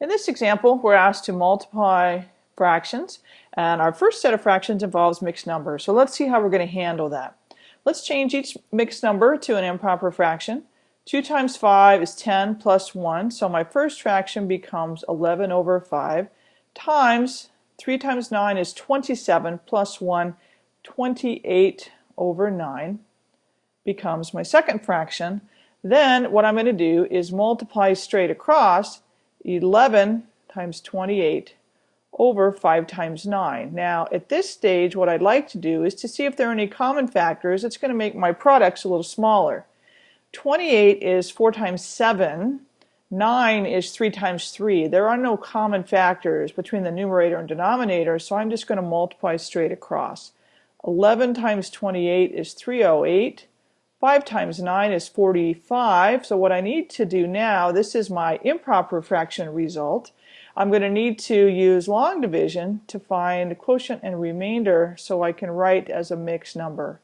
In this example, we're asked to multiply fractions, and our first set of fractions involves mixed numbers. So let's see how we're going to handle that. Let's change each mixed number to an improper fraction. 2 times 5 is 10 plus 1, so my first fraction becomes 11 over 5 times 3 times 9 is 27 plus 1, 28 over 9 becomes my second fraction. Then what I'm going to do is multiply straight across 11 times 28 over 5 times 9. Now at this stage what I'd like to do is to see if there are any common factors. It's going to make my products a little smaller. 28 is 4 times 7. 9 is 3 times 3. There are no common factors between the numerator and denominator so I'm just going to multiply straight across. 11 times 28 is 308. 5 times 9 is 45. So what I need to do now, this is my improper fraction result. I'm going to need to use long division to find quotient and remainder so I can write as a mixed number.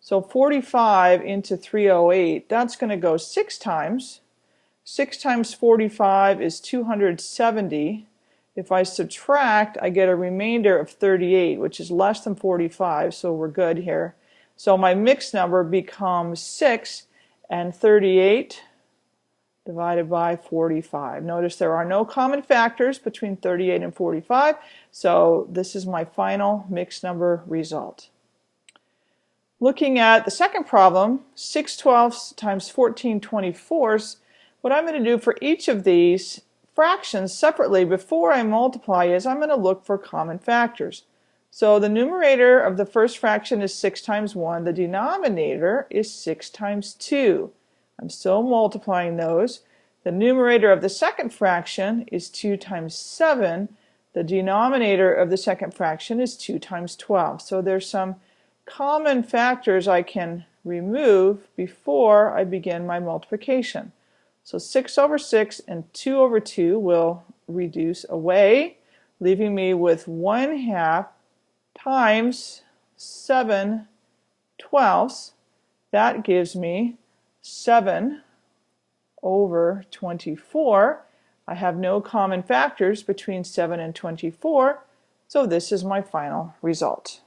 So 45 into 308, that's going to go 6 times. 6 times 45 is 270. If I subtract, I get a remainder of 38, which is less than 45, so we're good here. So my mixed number becomes 6 and 38 divided by 45. Notice there are no common factors between 38 and 45, so this is my final mixed number result. Looking at the second problem, 6 twelfths times 14 24ths, what I'm going to do for each of these fractions separately before I multiply is I'm going to look for common factors. So the numerator of the first fraction is 6 times 1. The denominator is 6 times 2. I'm still multiplying those. The numerator of the second fraction is 2 times 7. The denominator of the second fraction is 2 times 12. So there's some common factors I can remove before I begin my multiplication. So 6 over 6 and 2 over 2 will reduce away, leaving me with 1 half times 7 twelfths. That gives me 7 over 24. I have no common factors between 7 and 24, so this is my final result.